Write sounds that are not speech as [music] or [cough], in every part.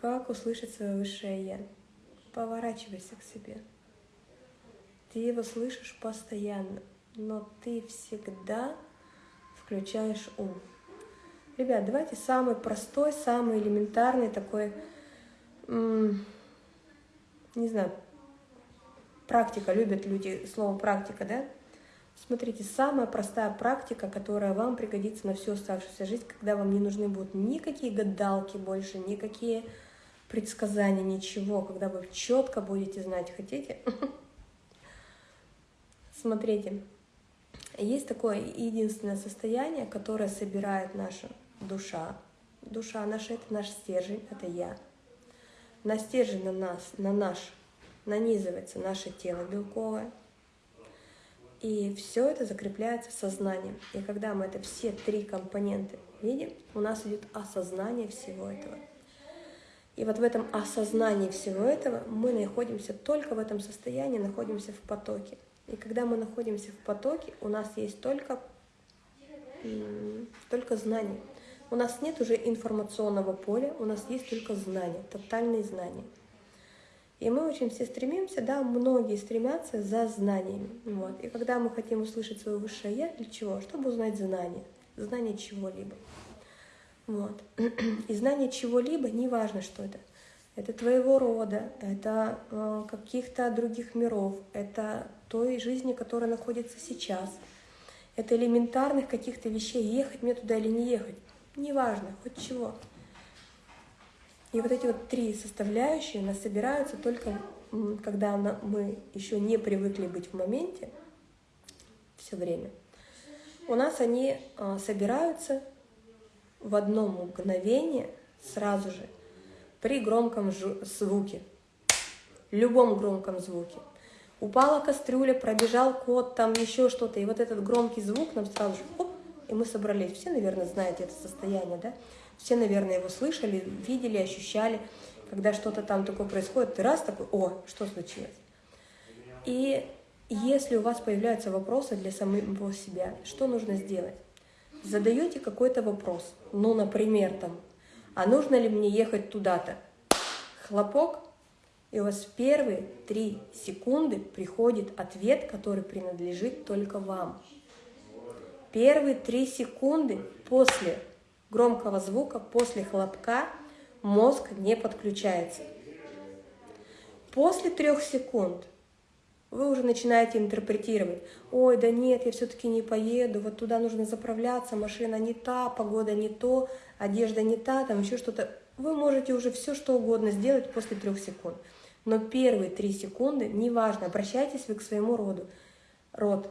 Как услышать свое высшее Я? Поворачивайся к себе. Ты его слышишь постоянно, но ты всегда включаешь ум. Ребят, давайте самый простой, самый элементарный такой, не знаю, практика, любят люди слово практика, да? Смотрите, самая простая практика, которая вам пригодится на всю оставшуюся жизнь, когда вам не нужны будут никакие гадалки больше, никакие предсказания, ничего, когда вы четко будете знать, хотите. [laughs] Смотрите, есть такое единственное состояние, которое собирает наша душа. Душа наша — это наш стержень, это я. На стержень на нас, на наш нанизывается наше тело белковое, и все это закрепляется сознанием. И когда мы это все три компоненты видим, у нас идет осознание всего этого. И вот в этом осознании всего этого мы находимся только в этом состоянии, находимся в потоке. И когда мы находимся в потоке, у нас есть только, только знания. У нас нет уже информационного поля, у нас есть только знания, тотальные знания. И мы очень все стремимся, да, многие стремятся за знаниями. Вот. И когда мы хотим услышать свое высшее Я, для чего? Чтобы узнать знания, знание чего-либо. Вот. [clears throat] И знание чего-либо, неважно, что это. Это твоего рода, это э, каких-то других миров, это той жизни, которая находится сейчас. Это элементарных каких-то вещей, ехать мне туда или не ехать. Неважно, хоть чего. И вот эти вот три составляющие нас собираются только, когда мы еще не привыкли быть в моменте все время. У нас они а, собираются в одно мгновение сразу же при громком звуке, любом громком звуке. Упала кастрюля, пробежал кот, там еще что-то, и вот этот громкий звук нам сразу же, оп, и мы собрались. Все, наверное, знаете это состояние, да? Все, наверное, его слышали, видели, ощущали, когда что-то там такое происходит, ты раз такой, о, что случилось? И если у вас появляются вопросы для самого себя, что нужно сделать? Задаете какой-то вопрос, ну, например, там, а нужно ли мне ехать туда-то? Хлопок, и у вас в первые три секунды приходит ответ, который принадлежит только вам. Первые три секунды после громкого звука после хлопка мозг не подключается. После трех секунд вы уже начинаете интерпретировать. Ой, да нет, я все-таки не поеду, вот туда нужно заправляться, машина не та, погода не то, одежда не та, там еще что-то. Вы можете уже все что угодно сделать после трех секунд. Но первые три секунды, неважно, обращайтесь вы к своему роду. Род,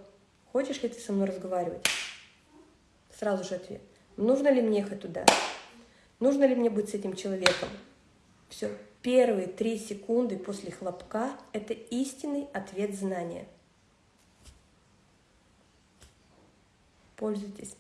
хочешь ли ты со мной разговаривать? Сразу же ответ. Нужно ли мне ехать туда? Нужно ли мне быть с этим человеком? Все. Первые три секунды после хлопка – это истинный ответ знания. Пользуйтесь.